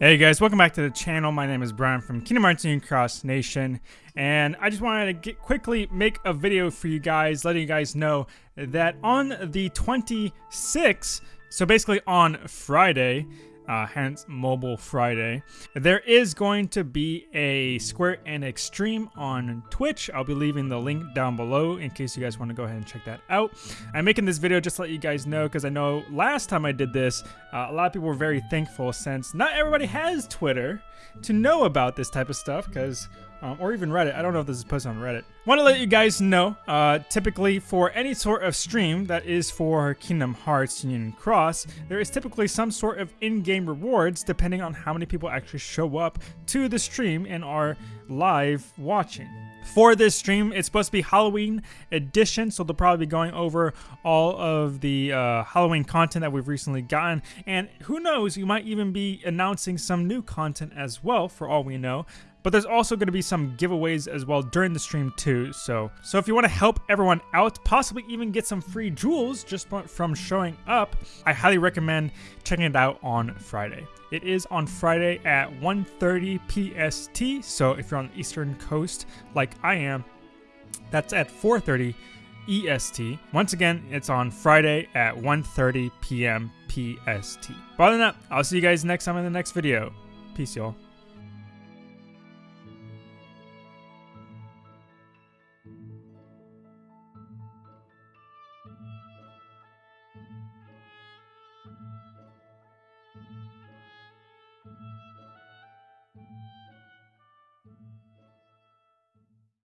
Hey guys, welcome back to the channel. My name is Brian from Kingdom Hearts Union Cross Nation, and I just wanted to get, quickly make a video for you guys, letting you guys know that on the 26th, so basically on Friday, uh, hence Mobile Friday. There is going to be a Square Enix stream on Twitch. I'll be leaving the link down below in case you guys want to go ahead and check that out. I'm making this video just to let you guys know because I know last time I did this, uh, a lot of people were very thankful since not everybody has Twitter to know about this type of stuff because um, or even Reddit. I don't know if this is posted on Reddit. Want to let you guys know, uh, typically for any sort of stream that is for Kingdom Hearts Union Cross, there is typically some sort of in-game rewards depending on how many people actually show up to the stream and are live watching. For this stream, it's supposed to be Halloween edition, so they'll probably be going over all of the uh, Halloween content that we've recently gotten, and who knows, you might even be announcing some new content as well, for all we know. But there's also going to be some giveaways as well during the stream too. So, so if you want to help everyone out, possibly even get some free jewels just from showing up, I highly recommend checking it out on Friday. It is on Friday at 1.30 PST. So if you're on the Eastern Coast like I am, that's at 4.30 EST. Once again, it's on Friday at 1.30 p.m. PST. But other than that, I'll see you guys next time in the next video. Peace, y'all.